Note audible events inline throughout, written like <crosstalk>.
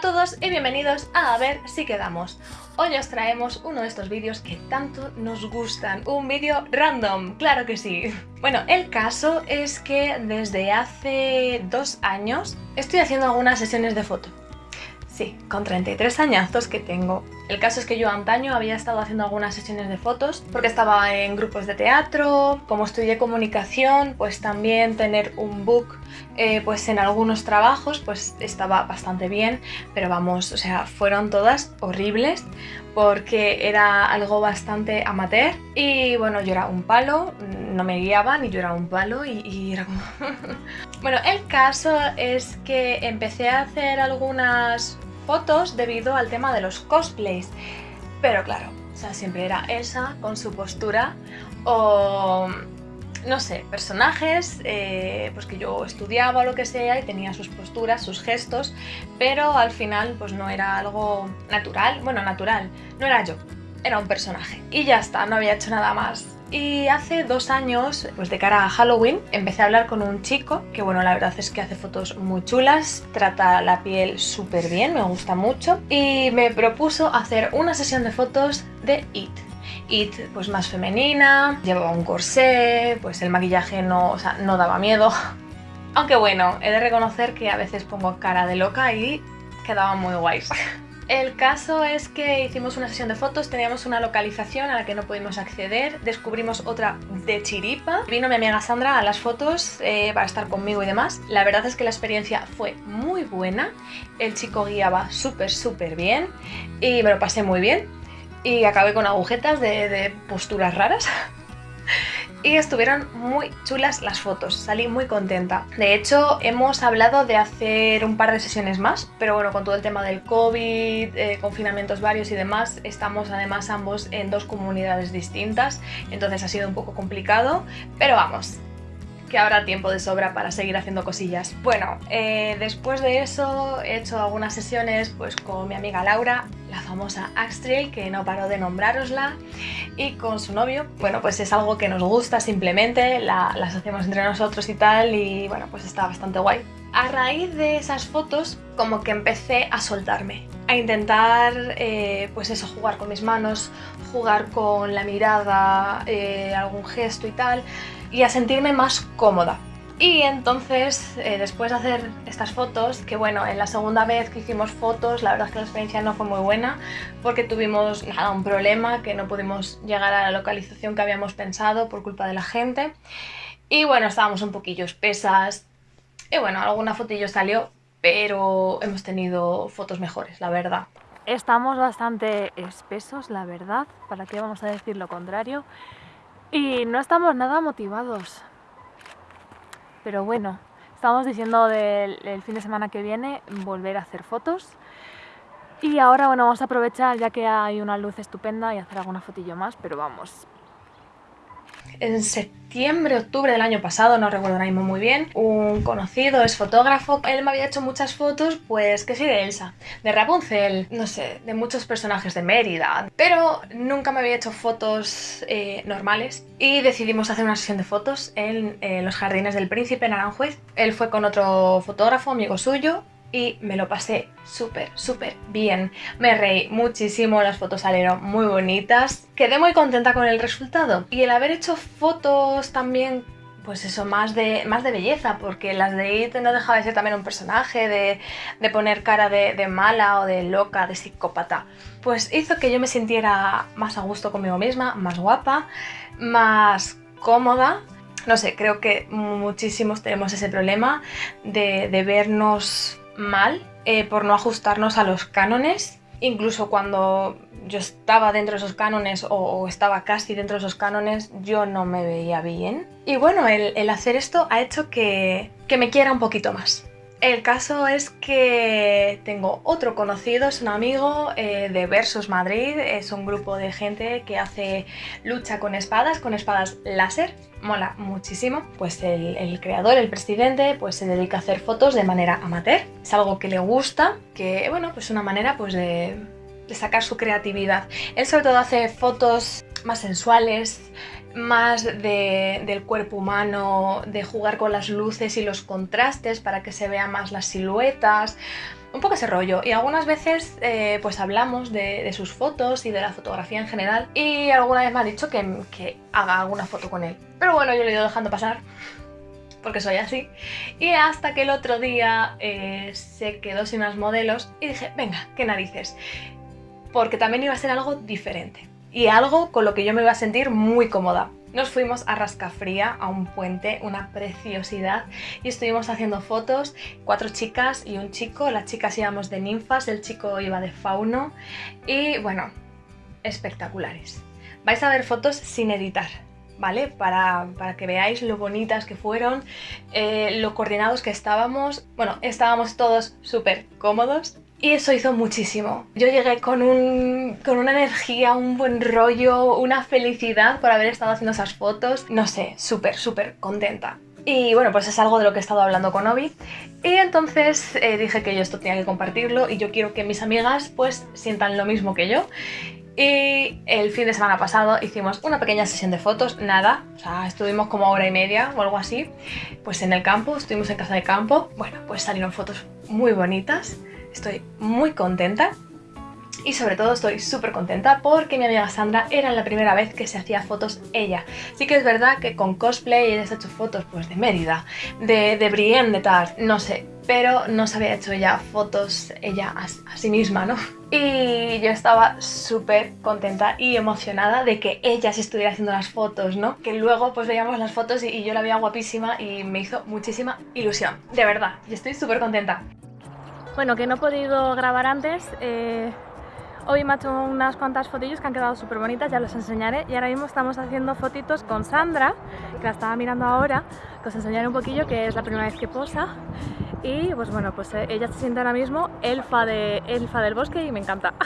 a todos y bienvenidos a A ver si quedamos. Hoy os traemos uno de estos vídeos que tanto nos gustan, un vídeo random, claro que sí. Bueno, el caso es que desde hace dos años estoy haciendo algunas sesiones de foto. Sí, con 33 añazos que tengo. El caso es que yo antaño había estado haciendo algunas sesiones de fotos porque estaba en grupos de teatro, como estudié comunicación, pues también tener un book eh, pues en algunos trabajos pues estaba bastante bien, pero vamos, o sea, fueron todas horribles porque era algo bastante amateur y bueno, yo era un palo, no me guiaban y yo era un palo y, y era como... <laughs> bueno, el caso es que empecé a hacer algunas fotos debido al tema de los cosplays. Pero claro, o sea, siempre era Elsa con su postura o no sé, personajes eh, pues que yo estudiaba o lo que sea y tenía sus posturas, sus gestos, pero al final pues no era algo natural, bueno, natural, no era yo, era un personaje. Y ya está, no había hecho nada más. Y hace dos años, pues de cara a Halloween, empecé a hablar con un chico que, bueno, la verdad es que hace fotos muy chulas, trata la piel súper bien, me gusta mucho, y me propuso hacer una sesión de fotos de IT. IT pues más femenina, llevaba un corsé, pues el maquillaje no, o sea, no daba miedo. <laughs> Aunque bueno, he de reconocer que a veces pongo cara de loca y quedaba muy guays. <laughs> El caso es que hicimos una sesión de fotos, teníamos una localización a la que no pudimos acceder, descubrimos otra de chiripa. Vino mi amiga Sandra a las fotos eh, para estar conmigo y demás. La verdad es que la experiencia fue muy buena, el chico guiaba súper súper bien y me lo pasé muy bien. Y acabé con agujetas de, de posturas raras. <laughs> y estuvieron muy chulas las fotos, salí muy contenta. De hecho, hemos hablado de hacer un par de sesiones más, pero bueno, con todo el tema del COVID, eh, confinamientos varios y demás, estamos además ambos en dos comunidades distintas, entonces ha sido un poco complicado, pero vamos, que habrá tiempo de sobra para seguir haciendo cosillas. Bueno, eh, después de eso he hecho algunas sesiones pues con mi amiga Laura, la famosa Axtrail, que no paro de nombrarosla, y con su novio. Bueno, pues es algo que nos gusta simplemente, las hacemos entre nosotros y tal, y bueno, pues está bastante guay. A raíz de esas fotos, como que empecé a soltarme, a intentar, eh, pues eso, jugar con mis manos, jugar con la mirada, eh, algún gesto y tal, y a sentirme más cómoda. Y entonces, eh, después de hacer estas fotos, que bueno, en la segunda vez que hicimos fotos, la verdad es que la experiencia no fue muy buena, porque tuvimos un problema, que no pudimos llegar a la localización que habíamos pensado por culpa de la gente. Y bueno, estábamos un poquillo espesas, y bueno, alguna fotillo salió, pero hemos tenido fotos mejores, la verdad. Estamos bastante espesos, la verdad, para qué vamos a decir lo contrario. Y no estamos nada motivados. Pero bueno, estamos diciendo del fin de semana que viene volver a hacer fotos. Y ahora bueno, vamos a aprovechar ya que hay una luz estupenda y hacer alguna fotillo más, pero vamos, en septiembre, octubre del año pasado, no recuerdo ahora mismo muy bien, un conocido, es fotógrafo, él me había hecho muchas fotos, pues que sí, de Elsa, de Rapunzel, no sé, de muchos personajes de Mérida, pero nunca me había hecho fotos eh, normales. Y decidimos hacer una sesión de fotos en los jardines del príncipe en Aranjuez. Él fue con otro fotógrafo, amigo suyo, y me lo pasé súper, súper bien. Me reí muchísimo, las fotos salieron muy bonitas. Quedé muy contenta con el resultado. Y el haber hecho fotos también pues eso, más de, más de belleza, porque las de IT no dejaba de ser también un personaje, de, poner cara de, de, mala o de loca, de psicópata. Pues hizo que yo me sintiera más a gusto conmigo misma, más guapa, más cómoda. No sé, creo que muchísimos tenemos ese problema de, de vernos mal eh, por no ajustarnos a los cánones. Incluso cuando yo estaba dentro de esos cánones o, estaba casi dentro de esos cánones, yo no me veía bien. Y bueno, el, hacer esto ha hecho que, que me quiera un poquito más. El caso es que tengo otro conocido, es un amigo eh, de Versus Madrid, es un grupo de gente que hace lucha con espadas, con espadas láser, mola muchísimo. Pues el, creador, el presidente, pues se dedica a hacer fotos de manera amateur, es algo que le gusta, que bueno, pues una manera pues de, de sacar su creatividad. Él sobre todo hace fotos más sensuales, más del cuerpo humano, de jugar con las luces y los contrastes para que se vean más las siluetas. un poco ese rollo. Y algunas veces eh, pues hablamos de, sus fotos y de la fotografía en general. Y alguna vez me ha dicho que, que haga alguna foto con él. Pero bueno, yo le he ido dejando pasar porque soy así. Y hasta que el otro día eh, se quedó sin unas modelos y dije, venga, qué narices. Porque también iba a ser algo diferente. Y algo con lo que yo me iba a sentir muy cómoda. Nos fuimos a Rascafría, a un puente, una preciosidad, y estuvimos haciendo fotos, cuatro chicas y un chico, las chicas íbamos de ninfas, el chico iba de fauno, y bueno, espectaculares. Vais a ver fotos sin editar, ¿vale? Para, que veáis lo bonitas que fueron, eh, lo coordinados que estábamos. Bueno, estábamos todos súper cómodos. Y eso hizo muchísimo. Yo llegué con, un, con una energía, un buen rollo, una felicidad por haber estado haciendo esas fotos. No sé, súper, súper contenta. Y bueno, pues es algo de lo que he estado hablando con Obi. Y entonces eh, dije que yo esto tenía que compartirlo y yo quiero que mis amigas pues sientan lo mismo que yo. Y el fin de semana pasado hicimos una pequeña sesión de fotos, nada, o sea, estuvimos como hora y media o algo así, pues en el campo, estuvimos en casa de campo, bueno, pues salieron fotos muy bonitas, estoy muy contenta y sobre todo estoy súper contenta porque mi amiga Sandra era la primera vez que se hacía fotos ella. Sí que es verdad que con cosplay ella se ha hecho fotos pues de Mérida, de, de Brienne, de Tars, no sé, pero no se había hecho ya fotos ella a, sí misma, ¿no? Y yo estaba súper contenta y emocionada de que ella se estuviera haciendo las fotos, ¿no? Que luego pues veíamos las fotos y, yo la veía guapísima y me hizo muchísima ilusión, de verdad, y estoy súper contenta. Bueno, que no he podido grabar antes, eh, Hoy me ha hecho unas cuantas fotillos que han quedado súper bonitas, ya los enseñaré. Y ahora mismo estamos haciendo fotitos con Sandra, que la estaba mirando ahora, que os enseñaré un poquillo, que es la primera vez que posa. Y pues bueno, pues eh, ella se siente ahora mismo elfa, de, elfa del bosque y me encanta. <laughs>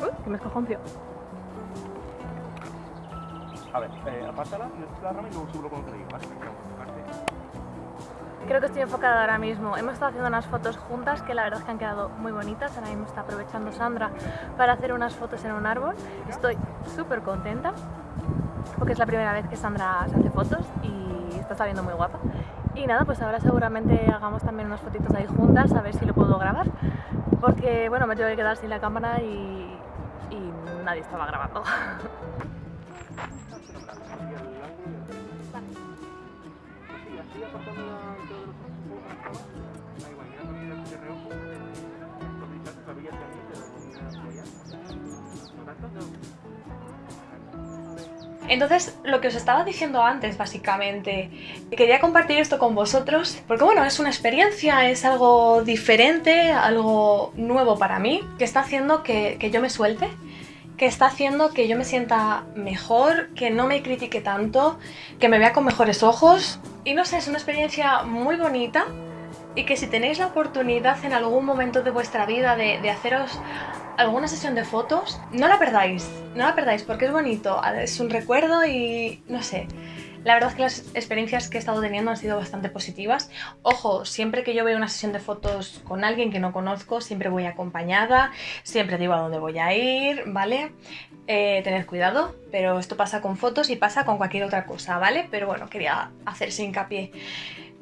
Uy, que me escojoncio. A ver, eh, apártala, la rama y luego subo con otro ¿vale? Creo que estoy enfocada ahora mismo. Hemos estado haciendo unas fotos juntas que la verdad es que han quedado muy bonitas. Ahora mismo está aprovechando Sandra para hacer unas fotos en un árbol. Estoy súper contenta porque es la primera vez que Sandra se hace fotos y está saliendo muy guapa. Y nada, pues ahora seguramente hagamos también unas fotitos ahí juntas a ver si lo puedo grabar. Porque bueno, me tengo que quedar sin la cámara y, y nadie estaba grabando. <laughs> Entonces, lo que os estaba diciendo antes, básicamente, quería compartir esto con vosotros, porque bueno, es una experiencia, es algo diferente, algo nuevo para mí, que está haciendo que, que yo me suelte, que está haciendo que yo me sienta mejor, que no me critique tanto, que me vea con mejores ojos. Y no sé, es una experiencia muy bonita y que si tenéis la oportunidad en algún momento de vuestra vida de, de haceros alguna sesión de fotos, no la perdáis, no la perdáis porque es bonito, es un recuerdo y no sé. La verdad es que las experiencias que he estado teniendo han sido bastante positivas. Ojo, siempre que yo veo una sesión de fotos con alguien que no conozco, siempre voy acompañada, siempre digo a dónde voy a ir, ¿vale? Eh, tened cuidado, pero esto pasa con fotos y pasa con cualquier otra cosa, ¿vale? Pero bueno, quería hacerse hincapié.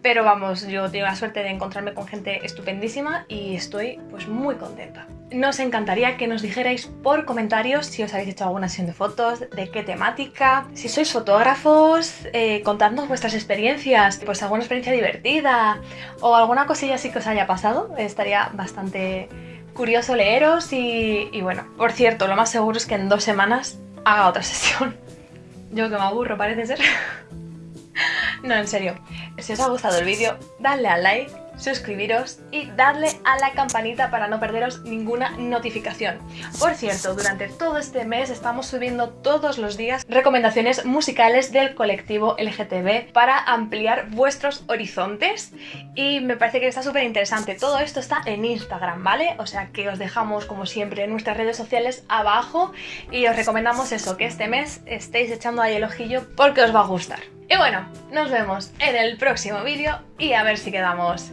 Pero vamos, yo tengo la suerte de encontrarme con gente estupendísima y estoy pues muy contenta. Nos encantaría que nos dijerais por comentarios si os habéis hecho alguna sesión de fotos, de qué temática, si sois fotógrafos, eh, contadnos vuestras experiencias, pues alguna experiencia divertida o alguna cosilla así que os haya pasado, estaría bastante curioso leeros y, y bueno, por cierto, lo más seguro es que en dos semanas haga otra <laughs> sesión. Yo que me aburro parece ser. No, en serio. Si os ha gustado el vídeo, dadle al like, suscribiros y darle a la campanita para no perderos ninguna notificación. Por cierto, durante todo este mes estamos subiendo todos los días recomendaciones musicales del colectivo LGTB para ampliar vuestros horizontes y me parece que está súper interesante. Todo esto está en Instagram, ¿vale? O sea que os dejamos como siempre en nuestras redes sociales abajo y os recomendamos eso, que este mes estéis echando ahí el ojillo porque os va a gustar. Y bueno, nos vemos en el próximo vídeo y a ver si quedamos